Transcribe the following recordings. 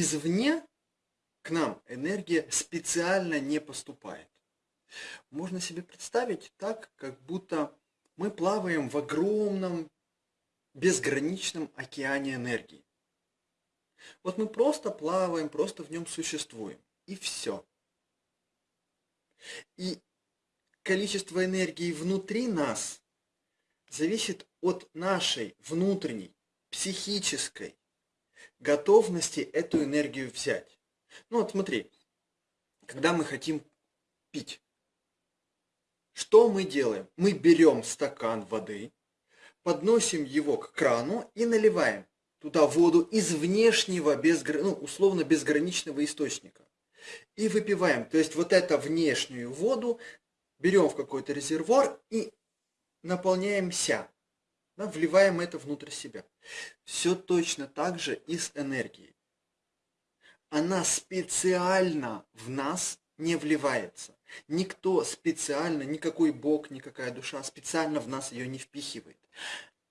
извне к нам энергия специально не поступает. Можно себе представить так, как будто мы плаваем в огромном безграничном океане энергии. Вот мы просто плаваем, просто в нем существуем. И все. И количество энергии внутри нас зависит от нашей внутренней, психической готовности эту энергию взять. Ну вот смотри, когда мы хотим пить, что мы делаем? Мы берем стакан воды, подносим его к крану и наливаем туда воду из внешнего, безгр... ну, условно безграничного источника. И выпиваем. То есть вот эту внешнюю воду берем в какой-то резервуар и наполняемся. Да, вливаем это внутрь себя. Все точно так же и с энергией. Она специально в нас не вливается. Никто специально, никакой бог, никакая душа специально в нас ее не впихивает.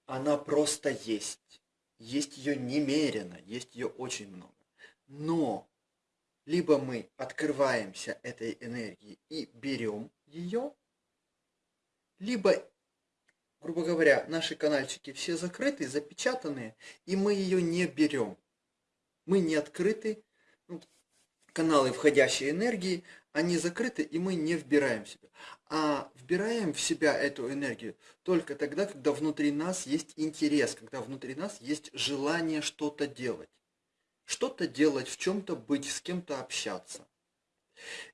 Она просто есть. Есть ее немерено, есть ее очень много. Но либо мы открываемся этой энергии и берем ее, либо, грубо говоря, наши канальчики все закрыты, запечатанные, и мы ее не берем. Мы не открыты, ну, каналы входящей энергии, они закрыты, и мы не вбираем в себя. А вбираем в себя эту энергию только тогда, когда внутри нас есть интерес, когда внутри нас есть желание что-то делать. Что-то делать, в чем-то быть, с кем-то общаться.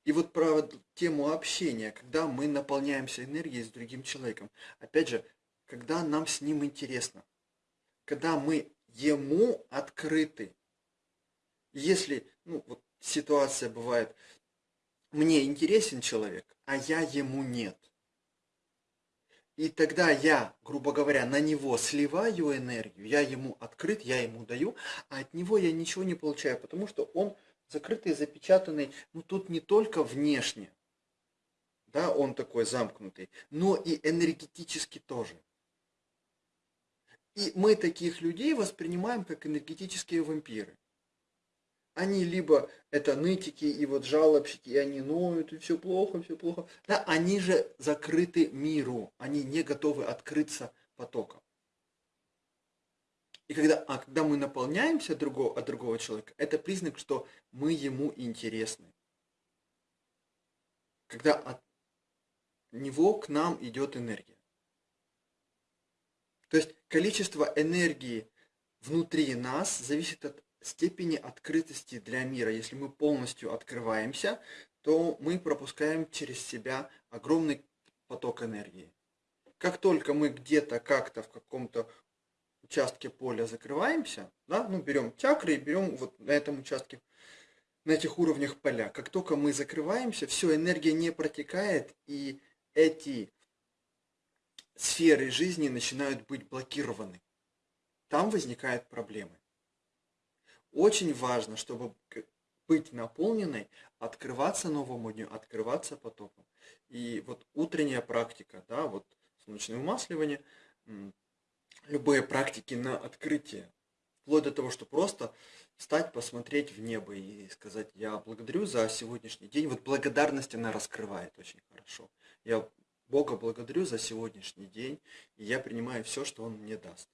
И вот про тему общения, когда мы наполняемся энергией с другим человеком. Опять же, когда нам с ним интересно. Когда мы ему открыты. Если, ну, вот ситуация бывает, мне интересен человек, а я ему нет. И тогда я, грубо говоря, на него сливаю энергию, я ему открыт, я ему даю, а от него я ничего не получаю, потому что он закрытый, запечатанный, ну тут не только внешне, да, он такой замкнутый, но и энергетически тоже. И мы таких людей воспринимаем как энергетические вампиры. Они либо это нытики и вот жалобщики, и они ноют, и все плохо, все плохо. Да, они же закрыты миру, они не готовы открыться потоком. И когда, а когда мы наполняемся другого, от другого человека, это признак, что мы ему интересны. Когда от него к нам идет энергия. То есть количество энергии внутри нас зависит от степени открытости для мира. Если мы полностью открываемся, то мы пропускаем через себя огромный поток энергии. Как только мы где-то как-то в каком-то участке поля закрываемся, да, ну берем чакры и берем вот на этом участке, на этих уровнях поля. Как только мы закрываемся, все, энергия не протекает, и эти сферы жизни начинают быть блокированы. Там возникают проблемы. Очень важно, чтобы быть наполненной, открываться новому дню, открываться потоком. И вот утренняя практика, да, вот солнечное умасливание, любые практики на открытие, вплоть до того, что просто встать, посмотреть в небо и сказать, я благодарю за сегодняшний день. Вот благодарность она раскрывает очень хорошо. Я Бога благодарю за сегодняшний день, и я принимаю все, что Он мне даст.